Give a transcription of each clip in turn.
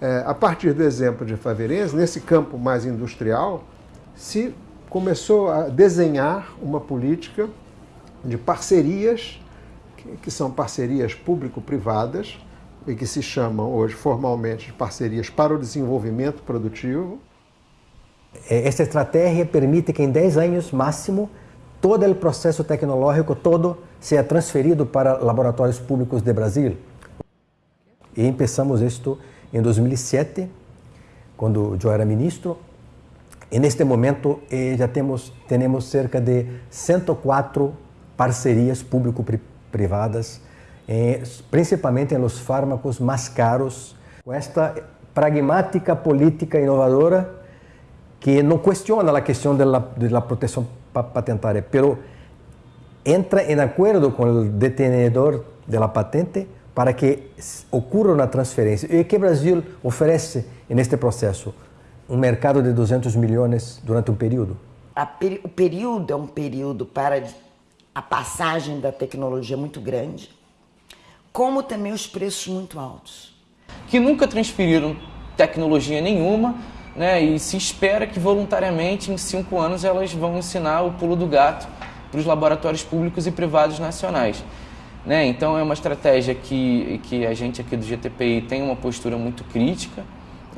É, a partir do exemplo de Faveirense, nesse campo mais industrial, se começou a desenhar uma política de parcerias, que, são parcerias público-privadas, e que se chamam hoje formalmente de parcerias para o desenvolvimento produtivo. Esta estratégia permite que em 10 anos máximo todo o processo tecnológico todo seja transferido para laboratórios públicos de Brasil. E começamos isto em 2007, quando eu era ministro. E neste momento eh, já temos, temos cerca de 104 parcerias público-privadas, eh, principalmente los fármacos mais caros, com esta pragmática política inovadora que não questiona a questão da proteção patentária, pero entra em acordo com o detenedor da patente para que ocorra uma transferência. E que o Brasil oferece neste processo? Um mercado de 200 milhões durante um período? Peri o período é um período para a passagem da tecnologia muito grande, como também os preços muito altos. Que nunca transferiram tecnologia nenhuma, né, e se espera que voluntariamente em cinco anos elas vão ensinar o pulo do gato para os laboratórios públicos e privados nacionais. Né? Então é uma estratégia que, que a gente aqui do GTPI tem uma postura muito crítica,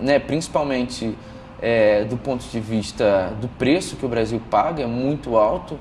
né? principalmente é, do ponto de vista do preço que o Brasil paga, é muito alto